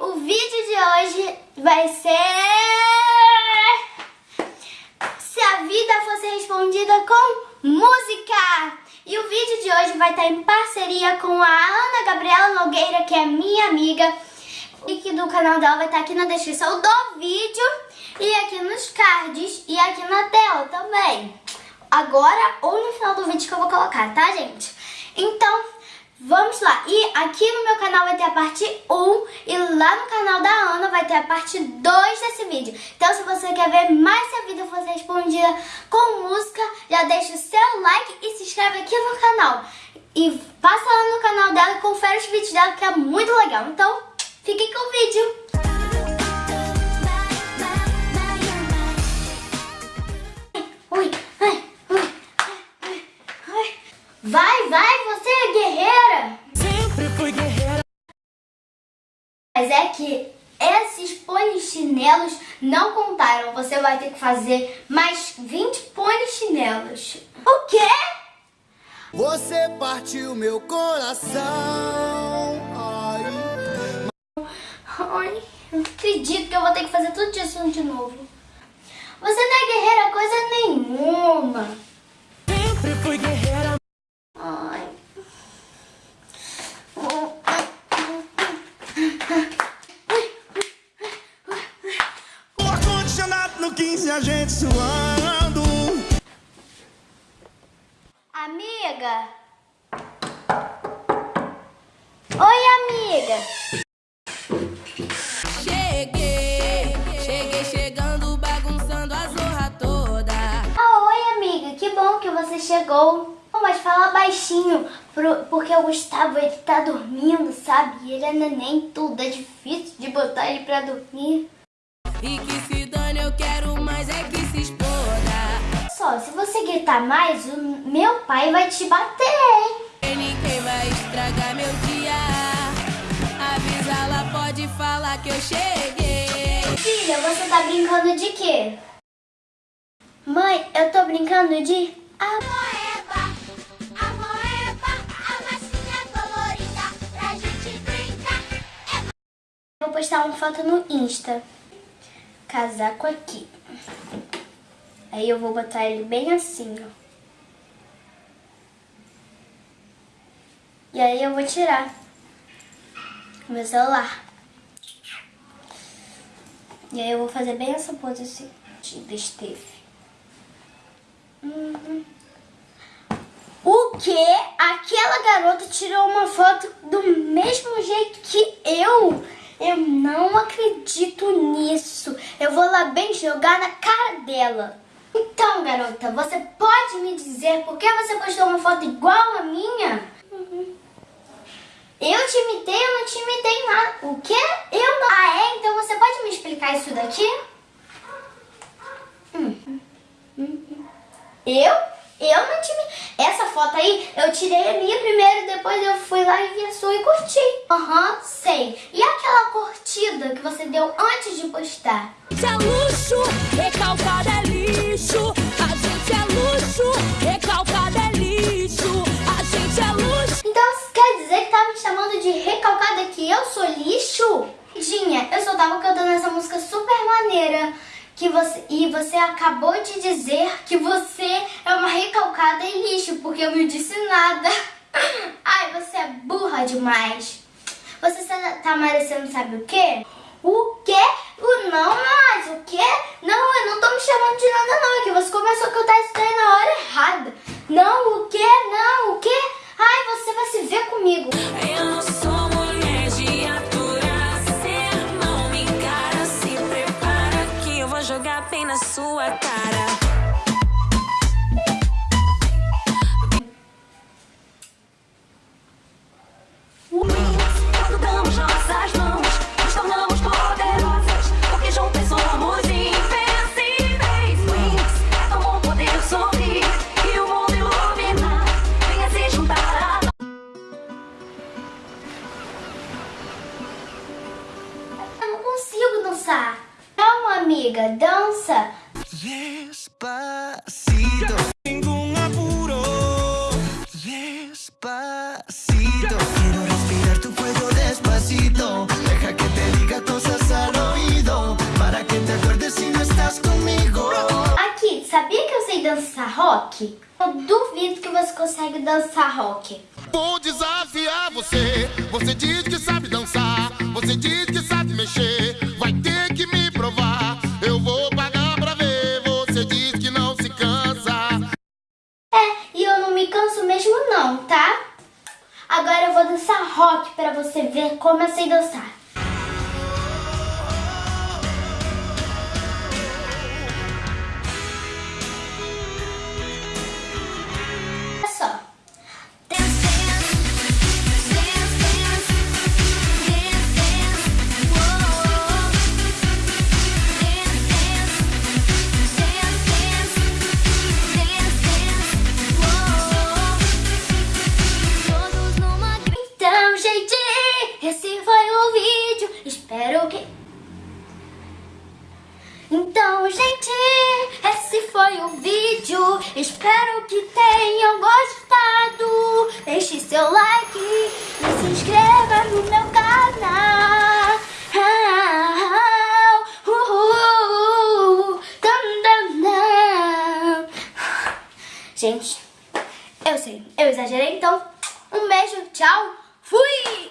O vídeo de hoje vai ser... Se a vida fosse respondida com música! E o vídeo de hoje vai estar em parceria com a Ana Gabriela Nogueira, que é minha amiga. E que do canal dela vai estar aqui na descrição do vídeo e aqui nos cards e aqui na tela também. Agora ou no final do vídeo que eu vou colocar, tá, gente? Então, Vamos lá, e aqui no meu canal vai ter a parte 1 e lá no canal da Ana vai ter a parte 2 desse vídeo. Então se você quer ver mais se a vida fosse respondida com música, já deixa o seu like e se inscreve aqui no canal. E passa lá no canal dela e confere os vídeos dela que é muito legal. Então, fiquem com o vídeo. Polichinelos não contaram. Você vai ter que fazer mais 20 polichinelos. O quê? Você partiu meu coração. Ai. Ai, não acredito que eu vou ter que fazer tudo isso de novo. Você não é guerreira coisa nenhuma. Sempre fui guerreira. A gente suando. Amiga? Oi, amiga. Cheguei, cheguei chegando, bagunçando a zorra toda. Ah, oi, amiga. Que bom que você chegou. Oh, mas fala baixinho, pro- porque o Gustavo, ele tá dormindo, sabe? E ele é neném, tudo. É difícil de botar ele pra dormir. E que se dane, eu quero Só, se você gritar mais, o meu pai vai te bater, hein? Ninguém vai estragar meu dia. Avisa, ela pode falar que eu cheguei. Filha, você tá brincando de quê? Mãe, eu tô brincando de... Amoeba, amoeba, a massinha colorida pra gente brincar. Vou postar uma foto no Insta. Casaco aqui. Aí eu vou botar ele bem assim, ó. E aí eu vou tirar meu celular. E aí eu vou fazer bem essa pose assim, de Steve. Uhum. O que? Aquela garota tirou uma foto do mesmo jeito que eu? Eu não acredito nisso. Eu vou lá bem jogar na cara dela. Então, garota, você pode me dizer por que você postou uma foto igual a minha? Uhum. Eu te imitei, eu não te imitei nada. O quê? Eu não. Ah, é? Então você pode me explicar isso daqui? Hum. Uhum. Eu? Eu não te... Essa foto aí, eu tirei a minha primeiro, depois eu fui lá e vi a sua e curti. Aham, sei. E aquela curtida que você deu antes de postar? Gente é luxo, recalcado é lixo. A gente é luxo, recalcado é lixo. A gente é luxo. Então você quer dizer que tá me chamando de recalcada que eu sou lixo? Dinha, eu só tava cantando essa música super maneira. Que você, e você acabou de dizer que você é uma recalcada e lixo, porque eu não disse nada. Ai, você é burra demais. Você tá merecendo sabe o quê? O quê? O não, mas o quê? Não, eu não tô me chamando de nada não, é que você começou a cantar isso daí na hora errada. Não, o quê? Não, o quê? Ai, você vai se ver comigo. amiga, dança. Despacito. Ningún apuro. Despacito. Quero respirar tu cuello despacito. Deixa que te diga cosas al oído. Para que te acuerdes se não estás comigo. Aqui, sabia que eu sei dançar rock? Eu duvido que você consegue dançar rock. Vou desafiar você. Você diz que Agora eu vou dançar rock pra você ver como eu sei dançar. Então, gente, esse foi o vídeo. Espero que tenham gostado. Deixe seu like e se inscreva no meu canal. Gente, eu sei, eu exagerei, então um beijo, tchau, fui!